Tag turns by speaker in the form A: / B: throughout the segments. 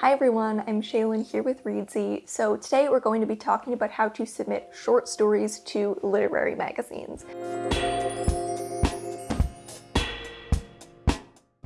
A: Hi everyone, I'm Shaelin here with Reedsy. So today we're going to be talking about how to submit short stories to literary magazines.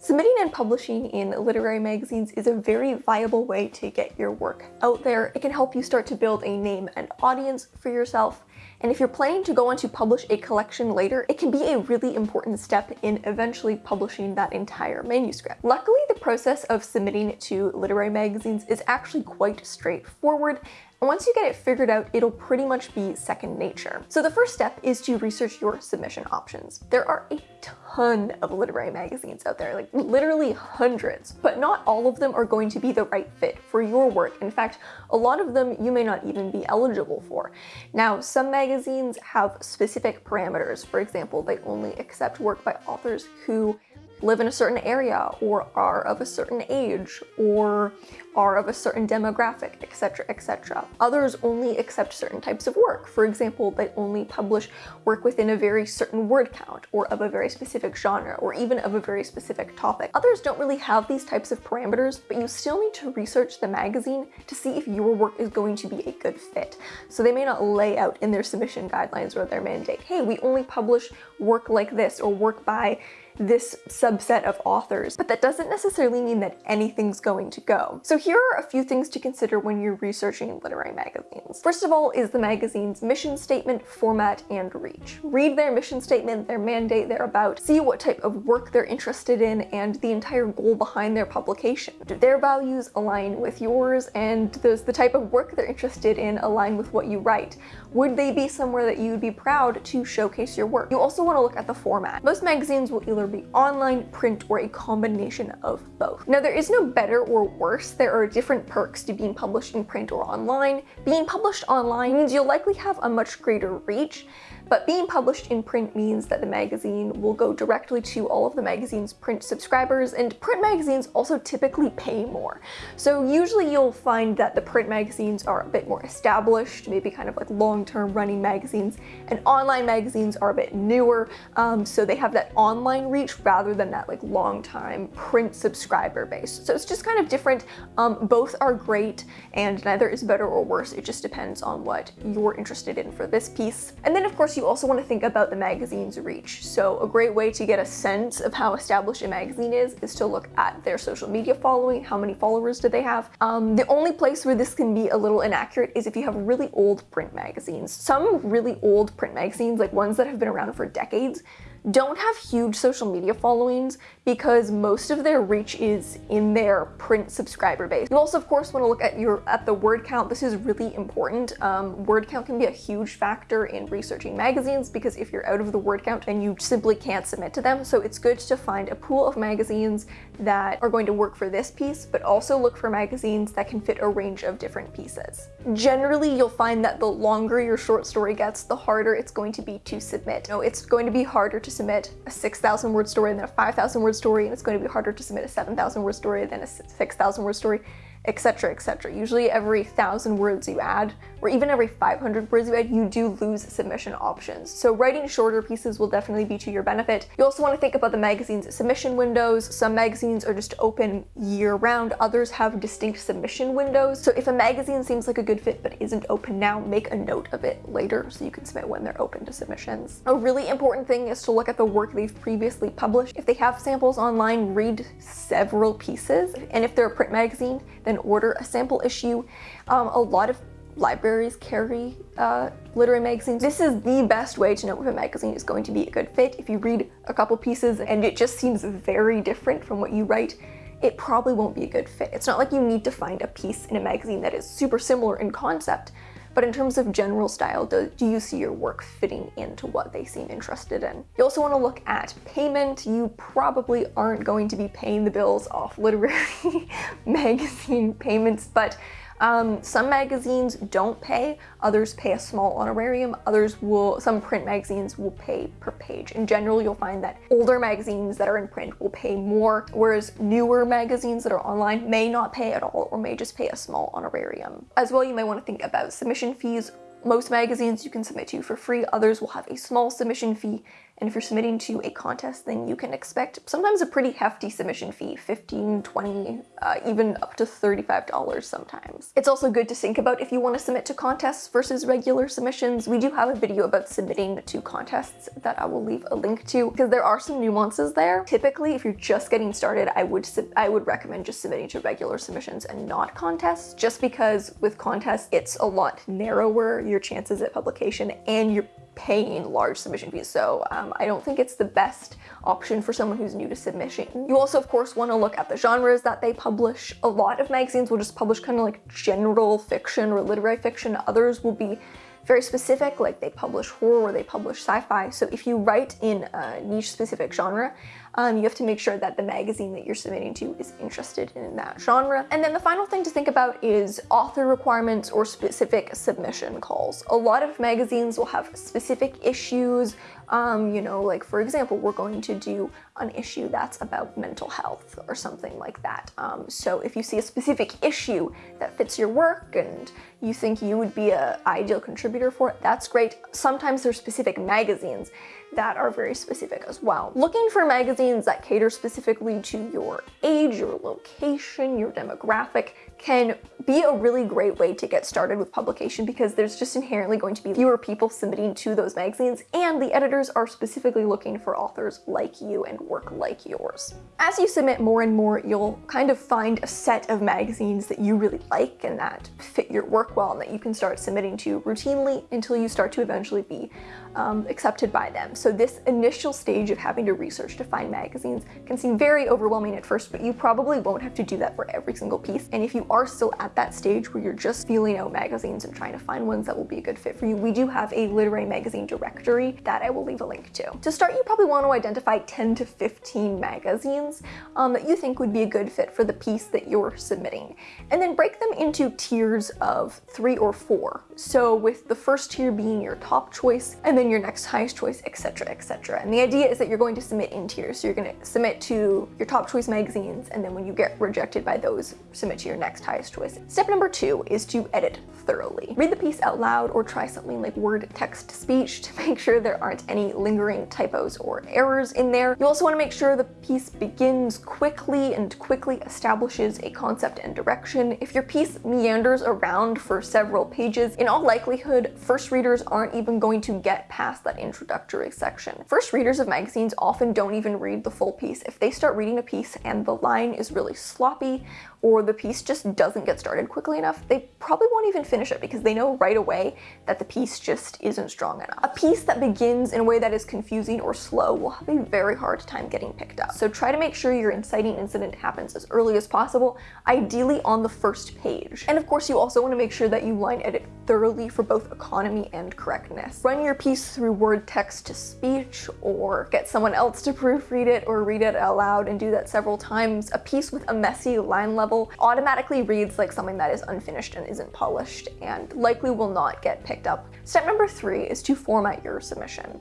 A: Submitting and publishing in literary magazines is a very viable way to get your work out there. It can help you start to build a name and audience for yourself, and if you're planning to go on to publish a collection later, it can be a really important step in eventually publishing that entire manuscript. Luckily, the process of submitting to literary magazines is actually quite straightforward, once you get it figured out, it'll pretty much be second nature. So the first step is to research your submission options. There are a ton of literary magazines out there, like literally hundreds, but not all of them are going to be the right fit for your work. In fact, a lot of them you may not even be eligible for. Now, some magazines have specific parameters. For example, they only accept work by authors who live in a certain area or are of a certain age or are of a certain demographic, etc, etc. Others only accept certain types of work. For example, they only publish work within a very certain word count or of a very specific genre or even of a very specific topic. Others don't really have these types of parameters, but you still need to research the magazine to see if your work is going to be a good fit. So they may not lay out in their submission guidelines or their mandate, hey, we only publish work like this or work by this subset of authors, but that doesn't necessarily mean that anything's going to go. So here are a few things to consider when you're researching literary magazines. First of all is the magazine's mission statement, format, and reach. Read their mission statement, their mandate, their about, see what type of work they're interested in, and the entire goal behind their publication. Do their values align with yours, and does the type of work they're interested in align with what you write? Would they be somewhere that you would be proud to showcase your work? You also want to look at the format. Most magazines will either be online, print, or a combination of both. Now there is no better or worse, there are different perks to being published in print or online. Being published online means you'll likely have a much greater reach, but being published in print means that the magazine will go directly to all of the magazine's print subscribers, and print magazines also typically pay more. So usually you'll find that the print magazines are a bit more established, maybe kind of like long-term running magazines, and online magazines are a bit newer, um, so they have that online reach rather than that like long-time print subscriber base. So it's just kind of different. Um, both are great, and neither is better or worse. It just depends on what you're interested in for this piece. And then of course you also want to think about the magazine's reach. So a great way to get a sense of how established a magazine is is to look at their social media following, how many followers do they have. Um, the only place where this can be a little inaccurate is if you have really old print magazines. Some really old print magazines, like ones that have been around for decades, don't have huge social media followings because most of their reach is in their print subscriber base. You also, of course, want to look at your at the word count. This is really important. Um, word count can be a huge factor in researching magazines because if you're out of the word count, then you simply can't submit to them. So it's good to find a pool of magazines that are going to work for this piece, but also look for magazines that can fit a range of different pieces. Generally, you'll find that the longer your short story gets, the harder it's going to be to submit. No, it's going to be harder to submit a 6,000 word story than a 5,000 word story, and it's going to be harder to submit a 7,000 word story than a 6,000 word story etc, etc. Usually every thousand words you add, or even every 500 words you add, you do lose submission options. So writing shorter pieces will definitely be to your benefit. You also want to think about the magazine's submission windows. Some magazines are just open year-round, others have distinct submission windows. So if a magazine seems like a good fit but isn't open now, make a note of it later so you can submit when they're open to submissions. A really important thing is to look at the work they've previously published. If they have samples online, read several pieces. And if they're a print magazine, then and order a sample issue. Um, a lot of libraries carry uh, literary magazines. This is the best way to know if a magazine is going to be a good fit. If you read a couple pieces and it just seems very different from what you write, it probably won't be a good fit. It's not like you need to find a piece in a magazine that is super similar in concept, but in terms of general style, do, do you see your work fitting into what they seem interested in? You also want to look at payment. You probably aren't going to be paying the bills off literary magazine payments, but um, some magazines don't pay, others pay a small honorarium, others will, some print magazines will pay per page. In general, you'll find that older magazines that are in print will pay more, whereas newer magazines that are online may not pay at all or may just pay a small honorarium. As well, you may want to think about submission fees most magazines you can submit to for free, others will have a small submission fee And if you're submitting to a contest, then you can expect sometimes a pretty hefty submission fee, 15, 20, uh, even up to $35 sometimes. It's also good to think about if you want to submit to contests versus regular submissions. We do have a video about submitting to contests that I will leave a link to because there are some nuances there. Typically, if you're just getting started, I would I would recommend just submitting to regular submissions and not contests, just because with contests, it's a lot narrower, your chances at publication, and you're paying large submission fees. So um, I don't think it's the best option for someone who's new to submission. You also, of course, want to look at the genres that they publish. A lot of magazines will just publish kind of like general fiction or literary fiction. Others will be very specific, like they publish horror or they publish sci-fi. So if you write in a niche specific genre, um, you have to make sure that the magazine that you're submitting to is interested in that genre. And then the final thing to think about is author requirements or specific submission calls. A lot of magazines will have specific issues, um, you know, like for example, we're going to do an issue that's about mental health or something like that. Um, so if you see a specific issue that fits your work and you think you would be an ideal contributor for it, that's great. Sometimes there's specific magazines that are very specific as well. Looking for magazines that cater specifically to your age, your location, your demographic can be a really great way to get started with publication because there's just inherently going to be fewer people submitting to those magazines and the editors are specifically looking for authors like you and work like yours. As you submit more and more, you'll kind of find a set of magazines that you really like and that fit your work well and that you can start submitting to routinely until you start to eventually be um, accepted by them. So this initial stage of having to research to find magazines can seem very overwhelming at first, but you probably won't have to do that for every single piece. And if you are still at that stage where you're just feeling out magazines and trying to find ones that will be a good fit for you, we do have a literary magazine directory that I will leave a link to. To start, you probably want to identify 10 to 15 magazines um, that you think would be a good fit for the piece that you're submitting, and then break them into tiers of three or four. So with the first tier being your top choice, and then your next highest choice, etc, etc. And the idea is that you're going to submit in tiers. So you're going to submit to your top choice magazines, and then when you get rejected by those, submit to your next highest choice. Step number two is to edit thoroughly. Read the piece out loud or try something like word text speech to make sure there aren't any lingering typos or errors in there. You also want to make sure the piece begins quickly and quickly establishes a concept and direction. If your piece meanders around for several pages, in all likelihood, first readers aren't even going to get past that introductory section. First readers of magazines often don't even read the full piece. If they start reading a piece and the line is really sloppy or the piece just doesn't get started quickly enough, they probably won't even finish it because they know right away that the piece just isn't strong enough. A piece that begins in a way that is confusing or slow will have a very hard time getting picked up. So try to make sure your inciting incident happens as early as possible, ideally on the first page. And of course, you also want to make sure that you line edit thoroughly for both economy and correctness. Run your piece through word text to speech or get someone else to proofread it or read it aloud and do that several times. A piece with a messy line level automatically reads like something that is unfinished and isn't polished and likely will not get picked up. Step number three is to format your submission.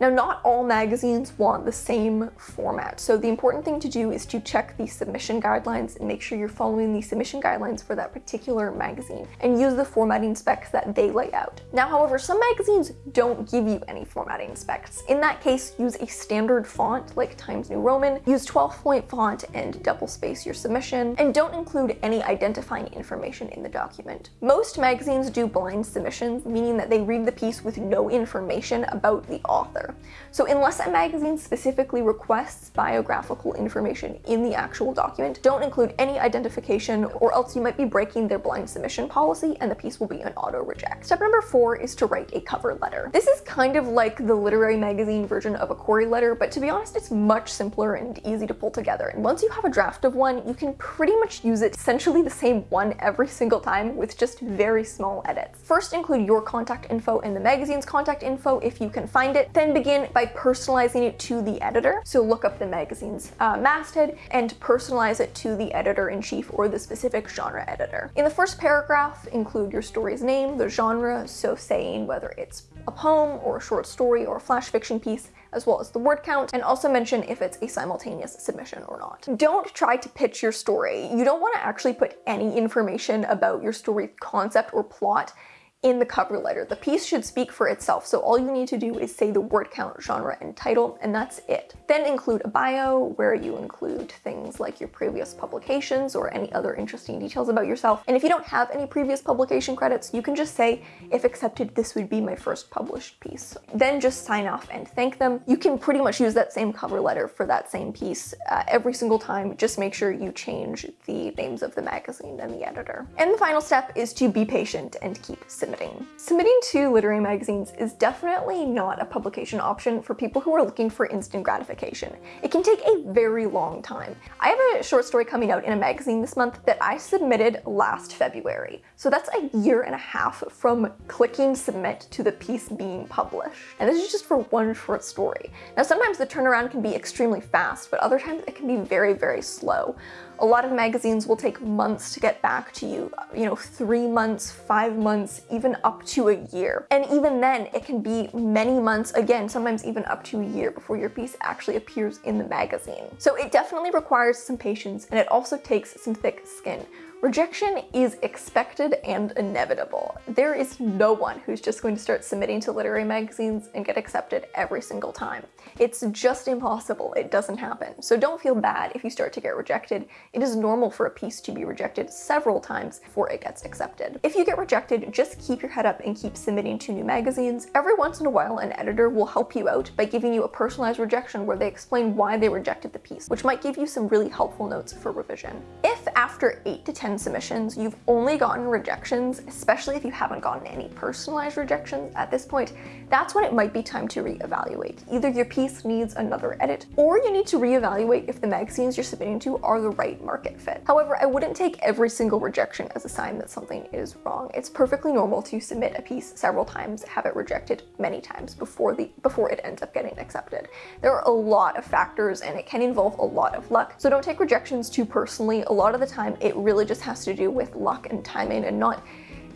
A: Now, not all magazines want the same format, so the important thing to do is to check the submission guidelines and make sure you're following the submission guidelines for that particular magazine and use the formatting specs that they lay out. Now, however, some magazines don't give you any formatting specs. In that case, use a standard font like Times New Roman, use 12 point font and double space your submission, and don't include any identifying information in the document. Most magazines do blind submissions, meaning that they read the piece with no information about the author. So unless a magazine specifically requests biographical information in the actual document, don't include any identification or else you might be breaking their blind submission policy and the piece will be an auto reject. Step number four is to write a cover letter. This is kind of like the literary magazine version of a query letter, but to be honest, it's much simpler and easy to pull together. And once you have a draft of one, you can pretty much use it essentially the same one every single time with just very small edits. First include your contact info and the magazine's contact info if you can find it, then begin by personalizing it to the editor. So look up the magazine's uh, masthead and personalize it to the editor-in-chief or the specific genre editor. In the first paragraph, include your story's name, the genre, so saying whether it's a poem or a short story or a flash fiction piece, as well as the word count, and also mention if it's a simultaneous submission or not. Don't try to pitch your story. You don't want to actually put any information about your story concept or plot in the cover letter. The piece should speak for itself, so all you need to do is say the word count, genre, and title, and that's it. Then include a bio where you include things like your previous publications or any other interesting details about yourself. And if you don't have any previous publication credits, you can just say, if accepted, this would be my first published piece. Then just sign off and thank them. You can pretty much use that same cover letter for that same piece uh, every single time. Just make sure you change the names of the magazine and the editor. And the final step is to be patient and keep submitting. Submitting to literary magazines is definitely not a publication option for people who are looking for instant gratification. It can take a very long time. I have a short story coming out in a magazine this month that I submitted last February. So that's a year and a half from clicking submit to the piece being published. And this is just for one short story. Now sometimes the turnaround can be extremely fast, but other times it can be very, very slow. A lot of magazines will take months to get back to you, you know, three months, five months, even up to a year. And even then, it can be many months, again, sometimes even up to a year before your piece actually appears in the magazine. So it definitely requires some patience and it also takes some thick skin. Rejection is expected and inevitable. There is no one who's just going to start submitting to literary magazines and get accepted every single time. It's just impossible. It doesn't happen. So don't feel bad if you start to get rejected. It is normal for a piece to be rejected several times before it gets accepted. If you get rejected, just keep your head up and keep submitting to new magazines. Every once in a while, an editor will help you out by giving you a personalized rejection where they explain why they rejected the piece, which might give you some really helpful notes for revision. If after 8 to 10 submissions, you've only gotten rejections, especially if you haven't gotten any personalized rejections at this point, that's when it might be time to reevaluate. Either your piece needs another edit, or you need to reevaluate if the magazines you're submitting to are the right market fit. However, I wouldn't take every single rejection as a sign that something is wrong. It's perfectly normal to submit a piece several times, have it rejected many times before the before it ends up getting accepted. There are a lot of factors and it can involve a lot of luck, so don't take rejections too personally. A lot of the time, it really just has to do with luck and timing and not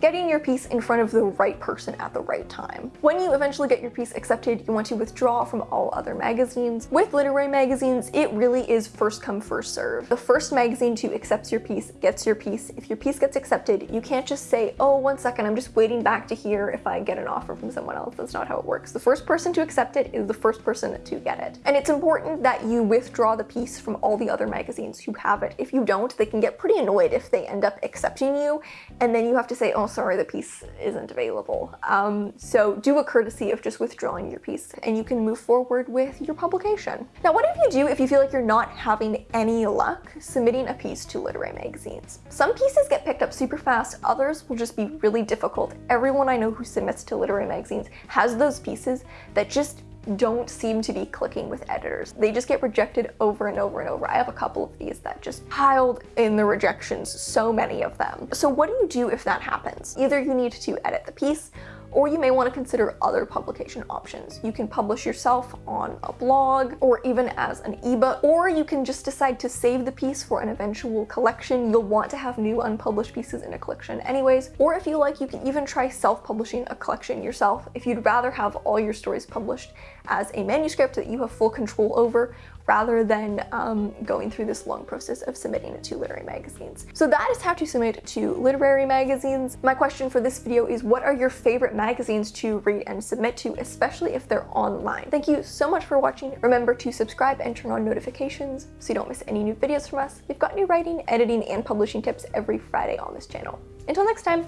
A: getting your piece in front of the right person at the right time. When you eventually get your piece accepted, you want to withdraw from all other magazines. With literary magazines, it really is first come, first serve. The first magazine to accept your piece gets your piece. If your piece gets accepted, you can't just say, oh, one second, I'm just waiting back to hear if I get an offer from someone else. That's not how it works. The first person to accept it is the first person to get it. And it's important that you withdraw the piece from all the other magazines who have it. If you don't, they can get pretty annoyed if they end up accepting you, and then you have to say, oh, sorry, the piece isn't available. Um, so do a courtesy of just withdrawing your piece and you can move forward with your publication. Now, what if you do if you feel like you're not having any luck submitting a piece to literary magazines? Some pieces get picked up super fast, others will just be really difficult. Everyone I know who submits to literary magazines has those pieces that just don't seem to be clicking with editors. They just get rejected over and over and over. I have a couple of these that just piled in the rejections, so many of them. So what do you do if that happens? Either you need to edit the piece or you may want to consider other publication options. You can publish yourself on a blog or even as an ebook, or you can just decide to save the piece for an eventual collection. You'll want to have new unpublished pieces in a collection anyways, or if you like, you can even try self-publishing a collection yourself if you'd rather have all your stories published as a manuscript that you have full control over rather than um, going through this long process of submitting it to literary magazines. So that is how to submit to literary magazines. My question for this video is what are your favorite magazines to read and submit to, especially if they're online? Thank you so much for watching. Remember to subscribe and turn on notifications so you don't miss any new videos from us. We've got new writing, editing, and publishing tips every Friday on this channel. Until next time,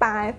A: bye!